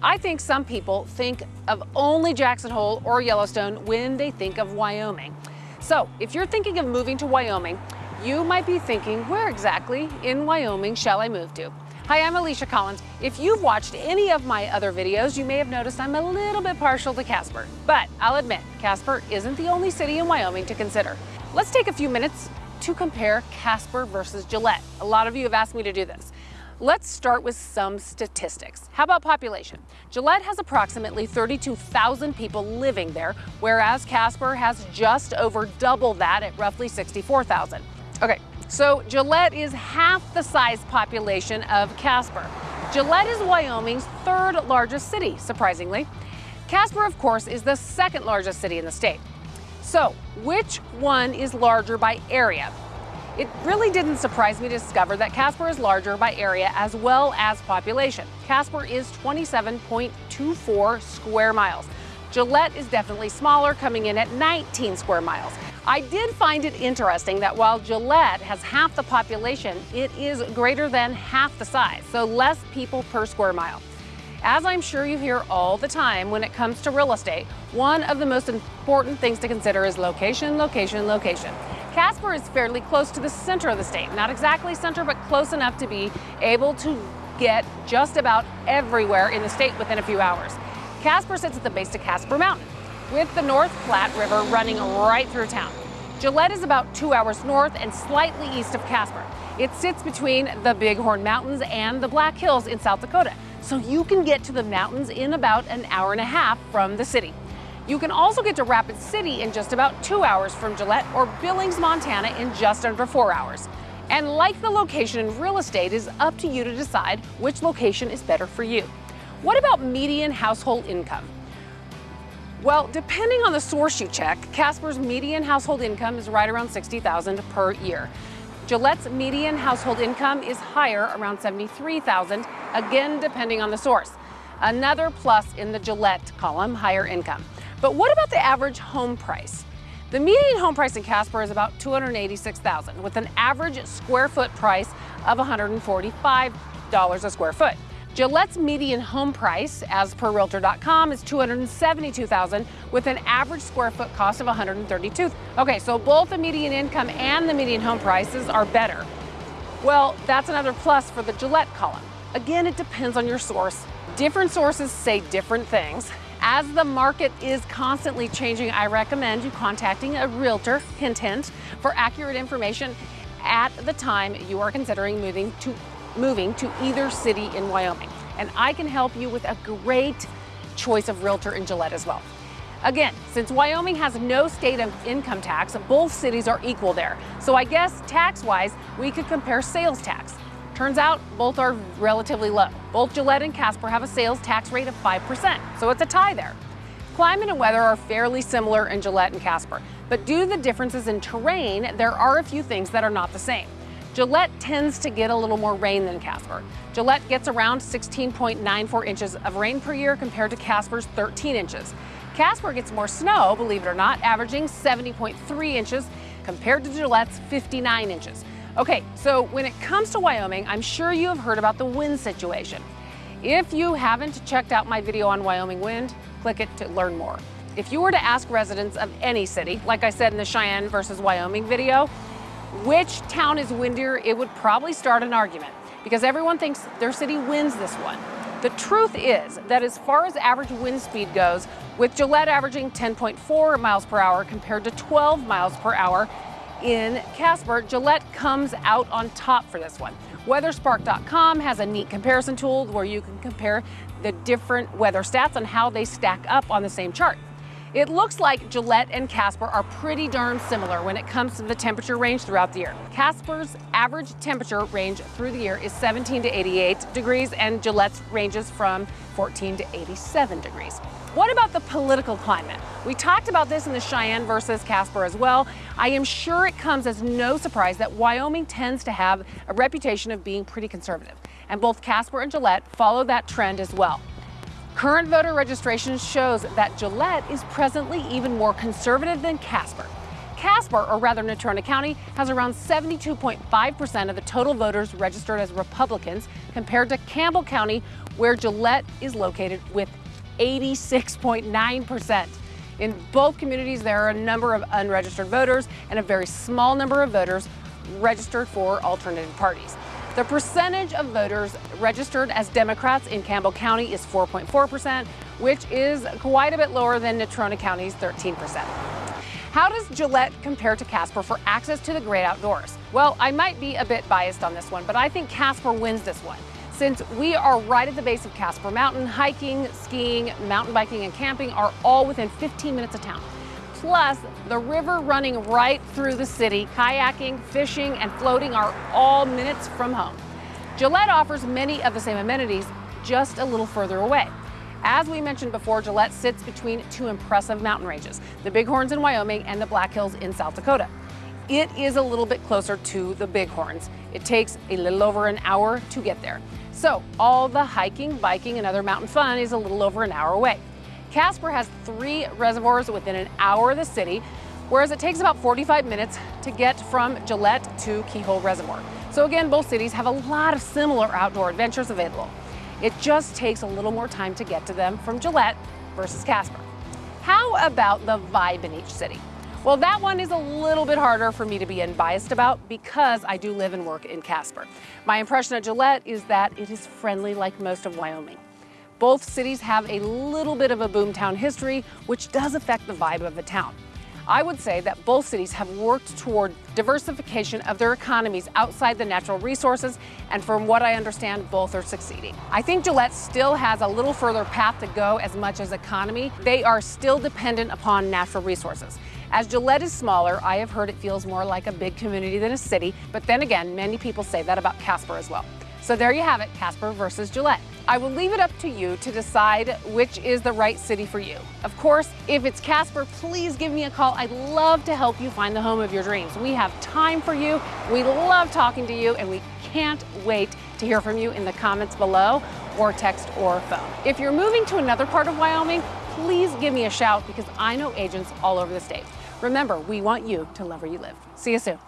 I think some people think of only Jackson Hole or Yellowstone when they think of Wyoming. So if you're thinking of moving to Wyoming, you might be thinking, where exactly in Wyoming shall I move to? Hi, I'm Alicia Collins. If you've watched any of my other videos, you may have noticed I'm a little bit partial to Casper. But I'll admit, Casper isn't the only city in Wyoming to consider. Let's take a few minutes to compare Casper versus Gillette. A lot of you have asked me to do this. Let's start with some statistics. How about population? Gillette has approximately 32,000 people living there, whereas Casper has just over double that at roughly 64,000. Okay, so Gillette is half the size population of Casper. Gillette is Wyoming's third largest city, surprisingly. Casper, of course, is the second largest city in the state. So, which one is larger by area? It really didn't surprise me to discover that Casper is larger by area as well as population. Casper is 27.24 square miles. Gillette is definitely smaller, coming in at 19 square miles. I did find it interesting that while Gillette has half the population, it is greater than half the size, so less people per square mile. As I'm sure you hear all the time when it comes to real estate, one of the most important things to consider is location, location, location. Casper is fairly close to the center of the state. Not exactly center, but close enough to be able to get just about everywhere in the state within a few hours. Casper sits at the base of Casper Mountain, with the North Platte River running right through town. Gillette is about two hours north and slightly east of Casper. It sits between the Bighorn Mountains and the Black Hills in South Dakota, so you can get to the mountains in about an hour and a half from the city. You can also get to Rapid City in just about two hours from Gillette or Billings, Montana in just under four hours. And like the location in real estate, is up to you to decide which location is better for you. What about median household income? Well, depending on the source you check, Casper's median household income is right around 60,000 per year. Gillette's median household income is higher, around 73,000, again depending on the source. Another plus in the Gillette column, higher income. But what about the average home price? The median home price in Casper is about 286,000 with an average square foot price of $145 a square foot. Gillette's median home price, as per Realtor.com, is 272,000 with an average square foot cost of 132. Okay, so both the median income and the median home prices are better. Well, that's another plus for the Gillette column. Again, it depends on your source. Different sources say different things. As the market is constantly changing, I recommend you contacting a realtor, hint hint, for accurate information at the time you are considering moving to moving to either city in Wyoming. And I can help you with a great choice of realtor in Gillette as well. Again, since Wyoming has no state income tax, both cities are equal there. So I guess tax-wise, we could compare sales tax. Turns out both are relatively low. Both Gillette and Casper have a sales tax rate of 5%, so it's a tie there. Climate and weather are fairly similar in Gillette and Casper, but due to the differences in terrain, there are a few things that are not the same. Gillette tends to get a little more rain than Casper. Gillette gets around 16.94 inches of rain per year compared to Casper's 13 inches. Casper gets more snow, believe it or not, averaging 70.3 inches compared to Gillette's 59 inches. Okay, so when it comes to Wyoming, I'm sure you have heard about the wind situation. If you haven't checked out my video on Wyoming wind, click it to learn more. If you were to ask residents of any city, like I said in the Cheyenne versus Wyoming video, which town is windier, it would probably start an argument because everyone thinks their city wins this one. The truth is that as far as average wind speed goes, with Gillette averaging 10.4 miles per hour compared to 12 miles per hour, in Casper, Gillette comes out on top for this one. WeatherSpark.com has a neat comparison tool where you can compare the different weather stats on how they stack up on the same chart. It looks like Gillette and Casper are pretty darn similar when it comes to the temperature range throughout the year. Casper's average temperature range through the year is 17 to 88 degrees and Gillette's ranges from 14 to 87 degrees. What about the political climate? We talked about this in the Cheyenne versus Casper as well. I am sure it comes as no surprise that Wyoming tends to have a reputation of being pretty conservative, and both Casper and Gillette follow that trend as well. Current voter registration shows that Gillette is presently even more conservative than Casper. Casper, or rather Natrona County, has around 72.5% of the total voters registered as Republicans compared to Campbell County, where Gillette is located with 86.9%. In both communities, there are a number of unregistered voters and a very small number of voters registered for alternative parties. The percentage of voters registered as Democrats in Campbell County is 4.4%, which is quite a bit lower than Natrona County's 13%. How does Gillette compare to Casper for access to the great outdoors? Well, I might be a bit biased on this one, but I think Casper wins this one. Since we are right at the base of Casper Mountain, hiking, skiing, mountain biking, and camping are all within 15 minutes of town. Plus, the river running right through the city, kayaking, fishing, and floating are all minutes from home. Gillette offers many of the same amenities, just a little further away. As we mentioned before, Gillette sits between two impressive mountain ranges, the Bighorns in Wyoming and the Black Hills in South Dakota. It is a little bit closer to the Bighorns. It takes a little over an hour to get there. So all the hiking, biking, and other mountain fun is a little over an hour away. Casper has three reservoirs within an hour of the city, whereas it takes about 45 minutes to get from Gillette to Keyhole Reservoir. So again, both cities have a lot of similar outdoor adventures available. It just takes a little more time to get to them from Gillette versus Casper. How about the vibe in each city? Well, that one is a little bit harder for me to be unbiased about because I do live and work in Casper. My impression of Gillette is that it is friendly like most of Wyoming. Both cities have a little bit of a boomtown history, which does affect the vibe of the town. I would say that both cities have worked toward diversification of their economies outside the natural resources, and from what I understand, both are succeeding. I think Gillette still has a little further path to go as much as economy. They are still dependent upon natural resources. As Gillette is smaller, I have heard it feels more like a big community than a city, but then again, many people say that about Casper as well. So there you have it, Casper versus Gillette. I will leave it up to you to decide which is the right city for you. Of course, if it's Casper, please give me a call. I'd love to help you find the home of your dreams. We have time for you. We love talking to you, and we can't wait to hear from you in the comments below or text or phone. If you're moving to another part of Wyoming, please give me a shout because I know agents all over the state. Remember, we want you to love where you live. See you soon.